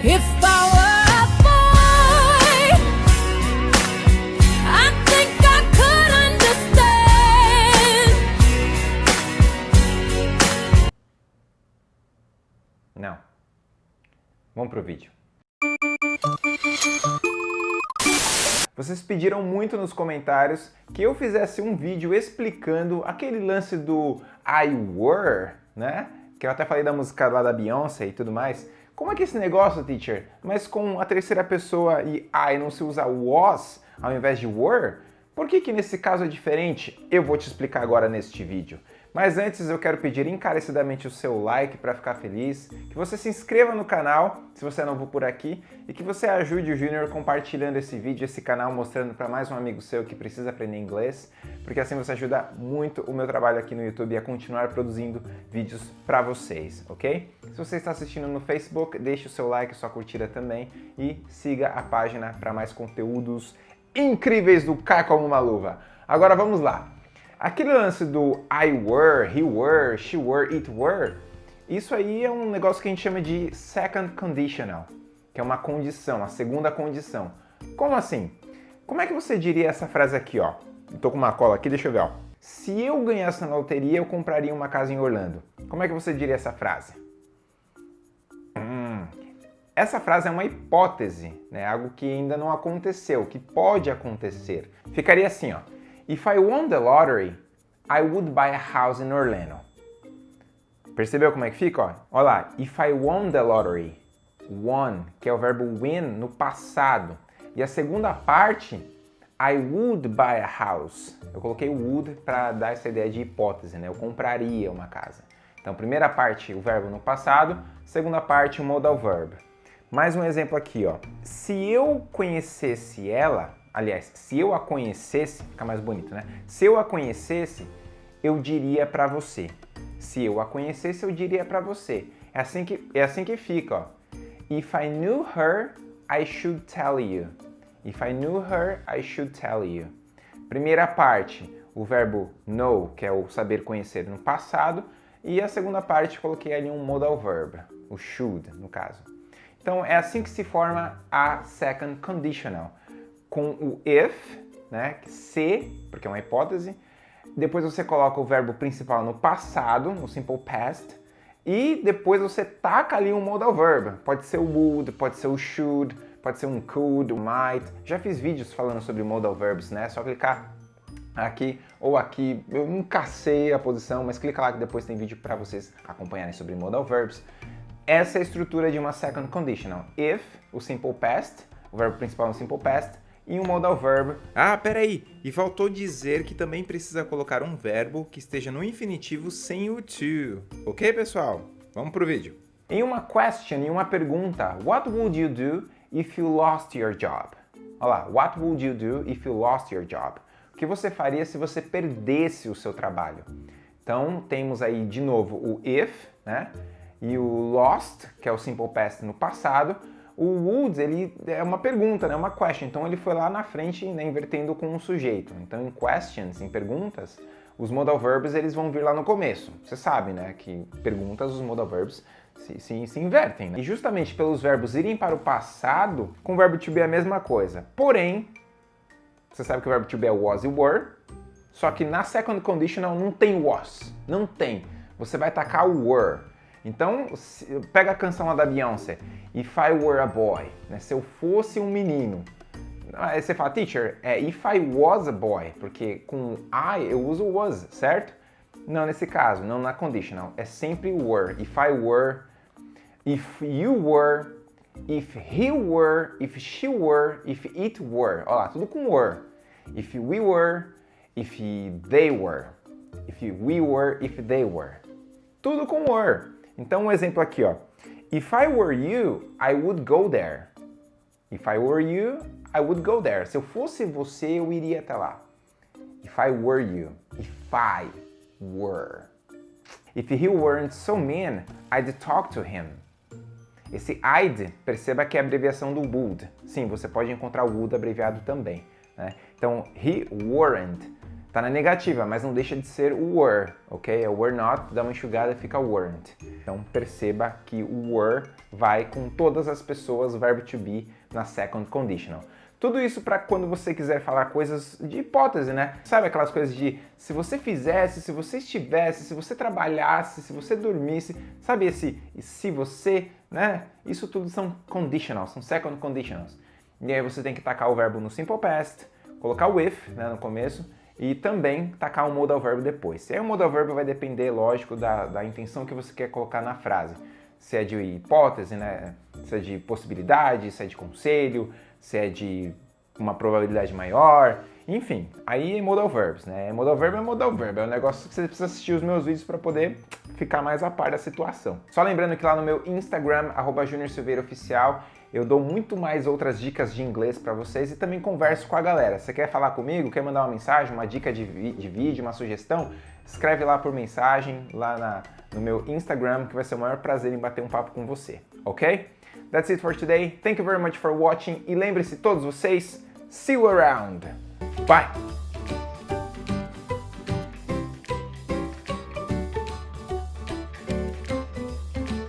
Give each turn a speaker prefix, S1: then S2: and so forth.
S1: A.
S2: Não. Vamos pro vídeo. Vocês pediram muito nos comentários que eu fizesse um vídeo explicando aquele lance do I were, né? Que eu até falei da música lá da Beyoncé e tudo mais. Como é que é esse negócio, teacher? Mas com a terceira pessoa e I não se usa was ao invés de were? Por que que nesse caso é diferente? Eu vou te explicar agora neste vídeo. Mas antes eu quero pedir encarecidamente o seu like para ficar feliz, que você se inscreva no canal, se você é novo por aqui, e que você ajude o Júnior compartilhando esse vídeo, esse canal, mostrando para mais um amigo seu que precisa aprender inglês, porque assim você ajuda muito o meu trabalho aqui no YouTube a continuar produzindo vídeos para vocês, ok? Se você está assistindo no Facebook, deixe o seu like, sua curtida também, e siga a página para mais conteúdos incríveis do Cai Como Uma Luva. Agora vamos lá! Aquele lance do I were, he were, she were, it were, isso aí é um negócio que a gente chama de second conditional, que é uma condição, a segunda condição. Como assim? Como é que você diria essa frase aqui, ó? Tô com uma cola aqui, deixa eu ver, ó. Se eu ganhasse na loteria, eu compraria uma casa em Orlando. Como é que você diria essa frase? Hum, essa frase é uma hipótese, né? algo que ainda não aconteceu, que pode acontecer. Ficaria assim, ó. If I won the lottery, I would buy a house in Orlando. Percebeu como é que fica? Ó? Olha lá, if I won the lottery, won, que é o verbo win no passado. E a segunda parte, I would buy a house. Eu coloquei would para dar essa ideia de hipótese, né? Eu compraria uma casa. Então, primeira parte, o verbo no passado, segunda parte, o modal verb. Mais um exemplo aqui, ó. Se eu conhecesse ela, aliás, se eu a conhecesse, fica mais bonito, né? Se eu a conhecesse, eu diria para você. Se eu a conhecesse, eu diria para você. É assim que é assim que fica, ó. If I knew her, I should tell you. If I knew her, I should tell you. Primeira parte, o verbo know, que é o saber conhecer no passado, e a segunda parte coloquei ali um modal verb, o should, no caso. Então é assim que se forma a second conditional com o if, né, se, porque é uma hipótese, depois você coloca o verbo principal no passado, no simple past, e depois você taca ali um modal verb. Pode ser o would, pode ser o should, pode ser um could, um might. Já fiz vídeos falando sobre modal verbs, né? É só clicar aqui ou aqui. Eu nunca sei a posição, mas clica lá que depois tem vídeo para vocês acompanharem sobre modal verbs. Essa é a estrutura de uma second conditional. If, o simple past, o verbo principal no simple past, e um modal verb.
S3: Ah, peraí, e faltou dizer que também precisa colocar um verbo que esteja no infinitivo sem o to. Ok, pessoal? Vamos pro vídeo.
S2: Em uma question, em uma pergunta, what would you do if you lost your job? Olha lá, what would you do if you lost your job? O que você faria se você perdesse o seu trabalho? Então, temos aí de novo o if, né? E o lost, que é o simple past no passado, o would, ele é uma pergunta, né? uma question, então ele foi lá na frente, né, invertendo com um sujeito. Então em questions, em perguntas, os modal verbs eles vão vir lá no começo. Você sabe, né, que perguntas, os modal verbs se, se, se invertem. Né? E justamente pelos verbos irem para o passado, com o verbo to be é a mesma coisa. Porém, você sabe que o verbo to be é was e were, só que na second conditional não tem was, não tem. Você vai tacar o were. Então, pega a canção lá da Beyoncé, If I Were a Boy, né? se eu fosse um menino. Aí você fala, teacher, é If I Was a Boy, porque com I eu uso was, certo? Não nesse caso, não na conditional, é sempre were. If I were, if you were, if he were, if she were, if it were. Olha lá, tudo com were. If we were, if they were. If we were, if they were. Tudo com were. Então um exemplo aqui, ó. If I were you, I would go there. If I were you, I would go there. Se eu fosse você, eu iria até lá. If I were you. If I were. If he weren't so mean, I'd talk to him. Esse I'd, perceba que é a abreviação do would. Sim, você pode encontrar o would abreviado também. Né? Então, he weren't Tá na negativa, mas não deixa de ser o were, ok? É were not, dá uma enxugada fica weren't. Então perceba que o were vai com todas as pessoas, verbo to be, na second conditional. Tudo isso para quando você quiser falar coisas de hipótese, né? Sabe aquelas coisas de se você fizesse, se você estivesse, se você trabalhasse, se você dormisse, sabe esse se você, né? Isso tudo são conditionals, são second conditionals. E aí você tem que tacar o verbo no simple past, colocar o if né, no começo e também tacar um modal verbo depois. E aí o modal verbo vai depender, lógico, da, da intenção que você quer colocar na frase. Se é de hipótese, né? Se é de possibilidade, se é de conselho, se é de uma probabilidade maior, enfim, aí é modal verbs, né? Modal verb é modal verb, é um negócio que você precisa assistir os meus vídeos para poder ficar mais a par da situação. Só lembrando que lá no meu Instagram, arroba Oficial, eu dou muito mais outras dicas de inglês para vocês e também converso com a galera. Você quer falar comigo? Quer mandar uma mensagem, uma dica de, de vídeo, uma sugestão? Escreve lá por mensagem, lá na, no meu Instagram, que vai ser o maior prazer em bater um papo com você, ok? That's it for today. Thank you very much for watching. E lembre-se, todos vocês, see you around. Bye!